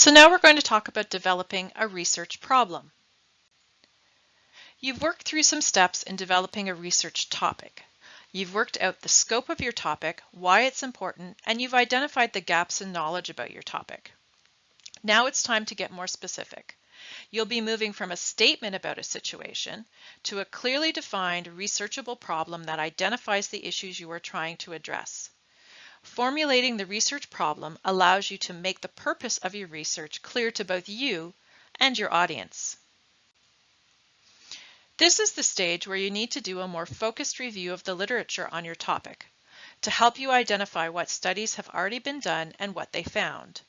So now we're going to talk about developing a research problem. You've worked through some steps in developing a research topic. You've worked out the scope of your topic, why it's important, and you've identified the gaps in knowledge about your topic. Now it's time to get more specific. You'll be moving from a statement about a situation to a clearly defined researchable problem that identifies the issues you are trying to address. Formulating the research problem allows you to make the purpose of your research clear to both you and your audience. This is the stage where you need to do a more focused review of the literature on your topic to help you identify what studies have already been done and what they found.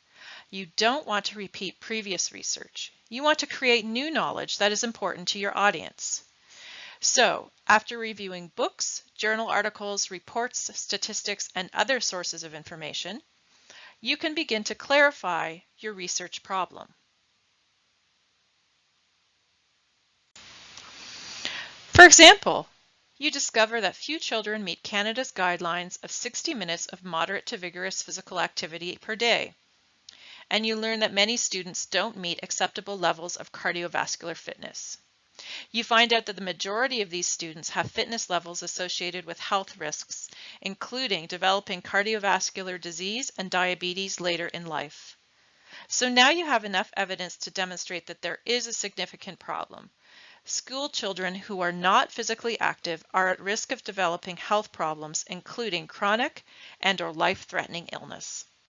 You don't want to repeat previous research. You want to create new knowledge that is important to your audience. So after reviewing books, journal articles, reports, statistics, and other sources of information, you can begin to clarify your research problem. For example, you discover that few children meet Canada's guidelines of 60 minutes of moderate to vigorous physical activity per day. And you learn that many students don't meet acceptable levels of cardiovascular fitness. You find out that the majority of these students have fitness levels associated with health risks, including developing cardiovascular disease and diabetes later in life. So now you have enough evidence to demonstrate that there is a significant problem. School children who are not physically active are at risk of developing health problems, including chronic and or life-threatening illness.